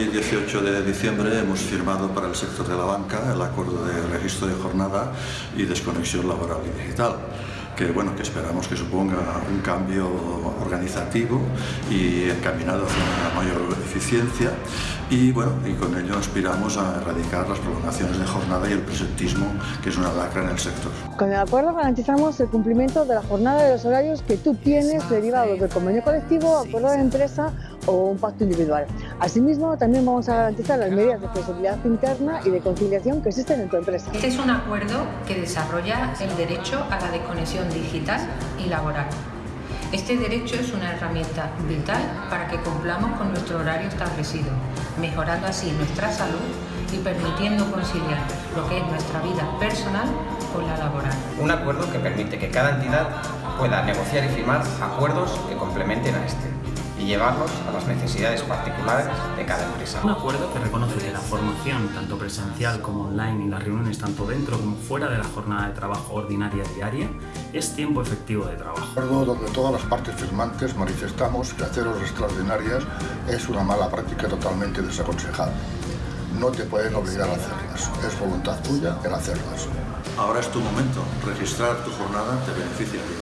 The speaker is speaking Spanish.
Hoy, 18 de diciembre, hemos firmado para el sector de la banca el acuerdo de registro de jornada y desconexión laboral y digital que, bueno, que esperamos que suponga un cambio organizativo y encaminado hacia una mayor eficiencia y, bueno, y con ello aspiramos a erradicar las prolongaciones de jornada y el presentismo, que es una lacra en el sector. Con el acuerdo garantizamos el cumplimiento de la jornada de los horarios que tú tienes derivados del convenio colectivo, acuerdo de empresa o un pacto individual. Asimismo, también vamos a garantizar las medidas de flexibilidad interna y de conciliación que existen en tu empresa. Este es un acuerdo que desarrolla el derecho a la desconexión digital y laboral. Este derecho es una herramienta vital para que cumplamos con nuestro horario establecido, mejorando así nuestra salud y permitiendo conciliar lo que es nuestra vida personal con la laboral. Un acuerdo que permite que cada entidad pueda negociar y firmar acuerdos que complementen a este y llevarlos a las necesidades particulares de cada empresa. Un acuerdo que reconoce que la formación, tanto presencial como online, y las reuniones tanto dentro como fuera de la jornada de trabajo ordinaria diaria, es tiempo efectivo de trabajo. Un acuerdo donde todas las partes firmantes manifestamos que hacer horas extraordinarias es una mala práctica totalmente desaconsejable. No te pueden obligar a hacerlas, es voluntad tuya el hacerlas. Ahora es tu momento, registrar tu jornada te beneficia.